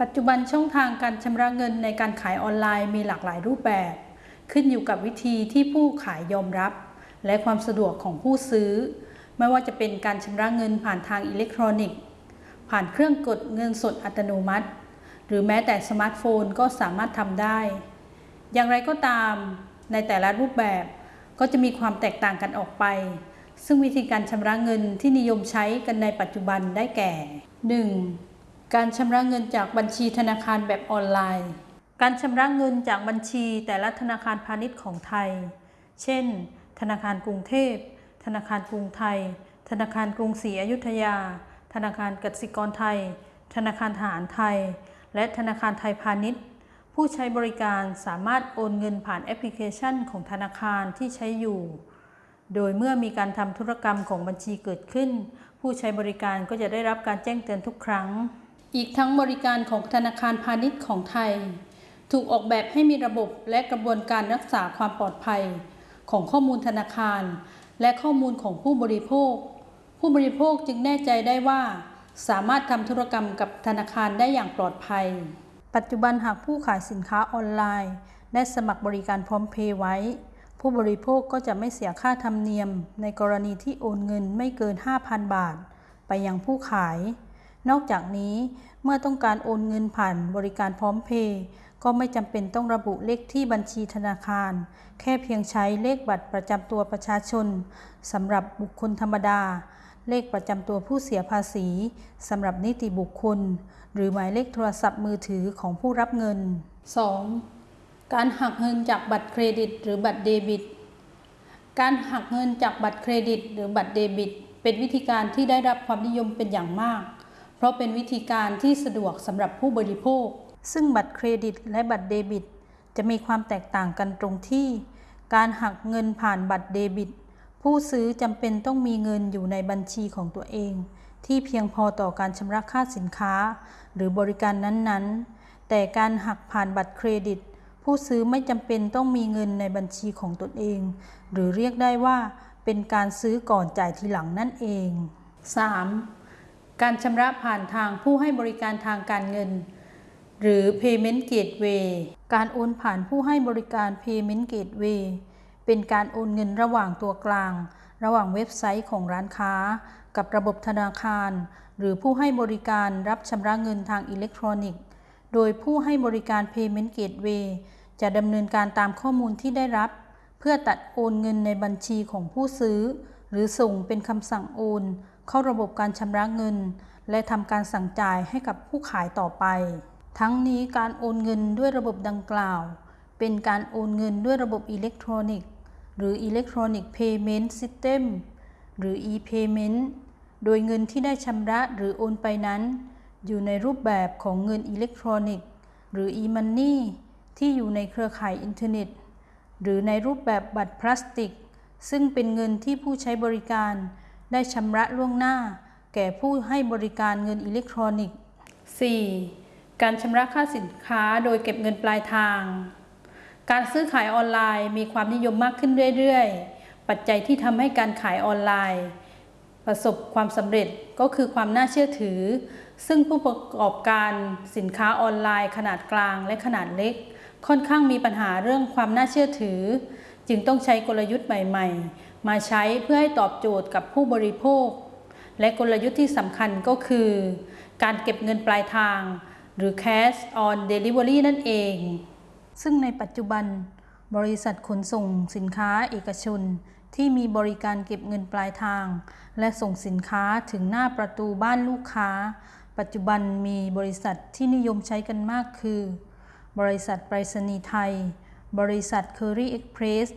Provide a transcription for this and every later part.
ปัจจุบันช่องทางการชำระเงินในการขายออนไลน์มีหลากหลายรูปแบบ ขึ้นอยู่กับวิธีที่ผู้ขายยอมรับ และความสะดวกของผู้ซื้อ ไม่ว่าจะเป็นการชำระเงินผ่านทางอิเล็กทรอนิกส์ ผ่านเครื่องกดเงินสดอัตโนมัติ หรือแม้แต่สมาร์ทโฟนก็สามารถทำได้ อย่างไรก็ตามในแต่ละรูปแบบก็จะมีความแตกต่างกันออกไป ซึ่งวิธีการชำระเงินที่นิยมใช้กันในปัจจุบันได้แก่ 1. การชำระเงินจากบัญชีธนาคารแบบออนไลน์ การชำระเงินจากบัญชีแต่ละธนาคารพาณิชย์ของไทย เช่น ธนาคารกรุงเทพ ธนาคารกรุงไทย ธนาคารกรุงศรีอยุธยา ธนาคารกสิกรไทย ธนาคารทหารไทย และธนาคารไทยพาณิชย์ ผู้ใช้บริการสามารถโอนเงินผ่านแอปพลิเคชันของธนาคารที่ใช้อยู่ โดยเมื่อมีการทำธุรกรรมของบัญชีเกิดขึ้น ผู้ใช้บริการก็จะได้รับการแจ้งเตือนทุกครั้ง อีกทั้งบริการของธนาคารพาณิชย์ของไทย ถูกออกแบบให้มีระบบและกระบวนการรักษาความปลอดภัย ของข้อมูลธนาคาร และข้อมูลของผู้บริโภค ผู้บริโภคจึงแน่ใจได้ว่า สามารถทำธุรกรรมกับธนาคารได้อย่างปลอดภัย ปัจจุบันหากผู้ขายสินค้าออนไลน์ ได้สมัครบริการพร้อมเพย์ไว้ ผู้บริโภคก็จะไม่เสียค่าธรรมเนียม ในกรณีที่โอนเงินไม่เกิน 5,000 บาท ไปยังผู้ขาย นอกจากนี้เมื่อต้องการโอนเงินผ่านบริการพร้อมเพย์ก็ไม่จำเป็นต้องระบุเลขที่บัญชีธนาคาร แค่เพียงใช้เลขบัตรประจำตัวประชาชนสำหรับบุคคลธรรมดา เลขประจำตัวผู้เสียภาษีสำหรับนิติบุคคล หรือหมายเลขโทรศัพท์มือถือของผู้รับเงิน 2. การหักเงินจากบัตรเครดิต หรือบัตรเดบิต การหักเงินจากบัตรเครดิต หรือบัตรเดบิต เป็นวิธีการที่ได้รับความนิยมเป็นอย่างมาก ราะเป็นวิธีการที่สะดวกสำหรับผู้บริโภค ซึ่งบัตรเครดิตและบัตรเดบิต จะมีความแตกต่างกันตรงที่ การหักเงินผ่านบัตรเดบิต ผู้ซื้อจำเป็นต้องมีเงินอยู่ในบัญชีของตัวเอง ที่เพียงพอต่อการชำระค่าสินค้า หรือบริการนั้นๆ แต่การหักผ่านบัตรเครดิต ผู้ซื้อไม่จำเป็นต้องมีเงินในบัญชีของตนเอง หรือเรียกได้ว่าเป็นการซื้อก่อนจ่ายทีหลังนั่นเอง 3. การชำระผ่านทางผู้ให้บริการทางการเงิน หรือ payment gateway การโอนผ่านผู้ให้บริการ payment gateway เป็นการโอนเงินระหว่างตัวกลาง ระหว่างเว็บไซต์ของร้านค้า กับระบบธนาคาร หรือผู้ให้บริการรับชำระเงินทางอิเล็กทรอนิกส์ โดยผู้ให้บริการ payment gateway จะดำเนินการตามข้อมูลที่ได้รับ เพื่อตัดโอนเงินในบัญชีของผู้ซื้อ หรือส่งเป็นคำสั่งโอน เข้าระบบการชำระเงิน และทำการสั่งจ่ายให้กับผู้ขายต่อไป ทั้งนี้การโอนเงินด้วยระบบดังกล่าว เป็นการโอนเงินด้วยระบบอิเล็กทรอนิกส์ หรือ Electronic Payment System หรือ e-payment โดยเงินที่ได้ชำระหรือโอนไปนั้น อยู่ในรูปแบบของเงินอิเล็กทรอนิกส์ หรือ e-money ที่อยู่ในเครือข่ายอินเทอร์เน็ต หรือในรูปแบบบัตรพลาสติก ซึ่งเป็นเงินที่ผู้ใช้บริการ ได้ชำระล่วงหน้า แก่ผู้ให้บริการเงินอิเล็กทรอนิกส์ 4. การชำระค่าสินค้าโดยเก็บเงินปลายทาง การซื้อขายออนไลน์มีความนิยมมากขึ้นเรื่อยๆ ปัจจัยที่ทำให้การขายออนไลน์ ประสบความสำเร็จก็คือความน่าเชื่อถือ ซึ่งผู้ประกอบการสินค้าออนไลน์ ขนาดกลางและขนาดเล็ก ค่อนข้างมีปัญหาเรื่องความน่าเชื่อถือ จึงต้องใช้กลยุทธ์ใหม่ ๆ มาใช้เพื่อให้ตอบโจทย์กับผู้บริโภค และกลยุทธ์ที่สำคัญก็คือ การเก็บเงินปลายทาง หรือ cash on delivery นั่นเอง ซึ่งในปัจจุบัน บริษัทขนส่งสินค้าเอกชน ที่มีบริการเก็บเงินปลายทาง และส่งสินค้าถึงหน้าประตูบ้านลูกค้า ปัจจุบันมีบริษัทที่นิยมใช้กันมากคือ บริษัทไปรษณีย์ไทย บริษัท Curry Express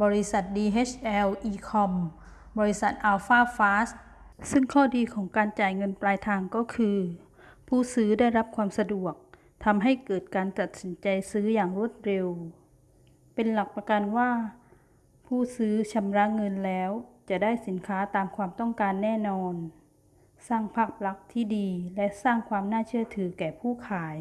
บริษัท DHL Ecom บริษัท Alpha Fast ซึ่งข้อดีของการจ่ายเงินปลายทางก็คือ ผู้ซื้อได้รับความสะดวกทำให้เกิดการตัดสินใจซื้ออย่างรวดเร็ว เป็นหลักประกันว่า ผู้ซื้อชำระเงินแล้ว จะได้สินค้าตามความต้องการแน่นอน สร้างภาพลักษณ์ที่ดีและสร้างความน่าเชื่อถือแก่ผู้ขาย